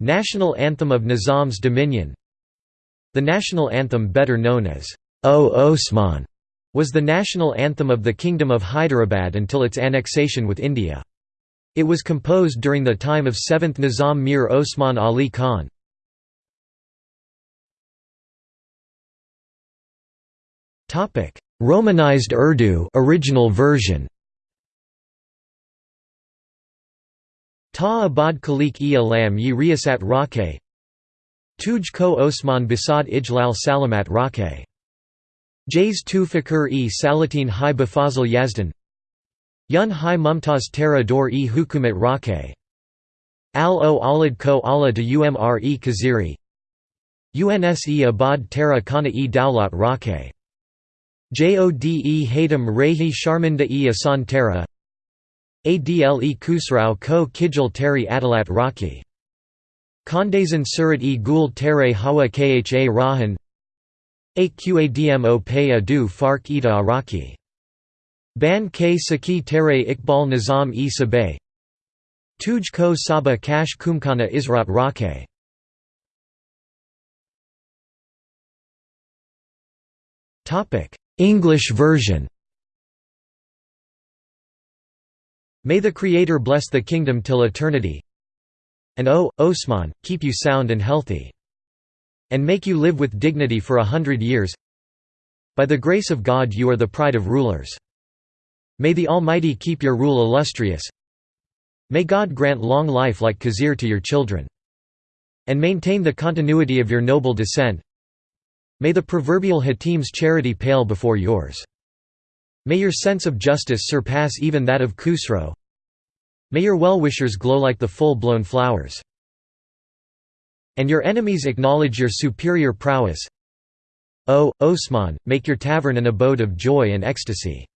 National anthem of Nizam's dominion The national anthem better known as O Osman was the national anthem of the Kingdom of Hyderabad until its annexation with India. It was composed during the time of 7th Nizam Mir Osman Ali Khan. Romanized Urdu original version Ta abad khalik e alam yi riyasat rakhe Tuj ko Osman Basad ijlal salamat rakhe Jays tu fakir e salatin hi bafazal yazdan Yun hi mumtaz tara dor e hukumat rakhe Al o alad ko ala de umr e kaziri. Unse abad tara kana e daulat rakhe Jode Hatem Rehi Sharminda e Asan Tara Adle Kusrao ko Kijal Teri Adalat Raki Kondazan Surat e Gul Tere Hawa Kha Rahan. Aqadmo Pay Adu Fark Ida Araki Ban K Saki Tere Iqbal Nizam e Sabay Tuj ko Saba Kash Kumkana Israt Rake English version May the Creator bless the kingdom till eternity and O, Osman, keep you sound and healthy. And make you live with dignity for a hundred years By the grace of God you are the pride of rulers. May the Almighty keep your rule illustrious May God grant long life like Khizr to your children. And maintain the continuity of your noble descent May the proverbial Hatim's charity pale before yours. May your sense of justice surpass even that of Khusro. May your well-wishers glow like the full-blown flowers. And your enemies acknowledge your superior prowess. O, Osman, make your tavern an abode of joy and ecstasy.